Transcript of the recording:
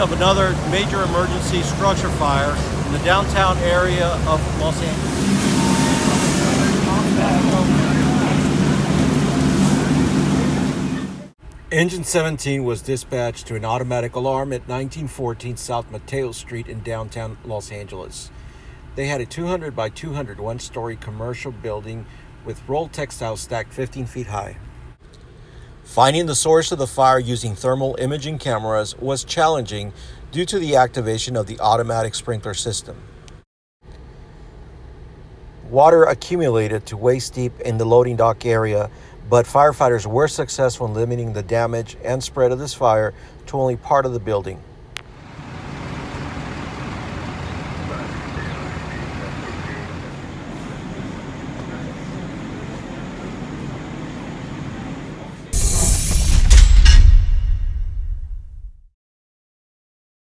of another major emergency structure fire in the downtown area of Los Angeles. Engine 17 was dispatched to an automatic alarm at 1914 South Mateo Street in downtown Los Angeles. They had a 200 by 200 one story commercial building with rolled textiles stacked 15 feet high. Finding the source of the fire using thermal imaging cameras was challenging due to the activation of the automatic sprinkler system. Water accumulated to waist deep in the loading dock area, but firefighters were successful in limiting the damage and spread of this fire to only part of the building.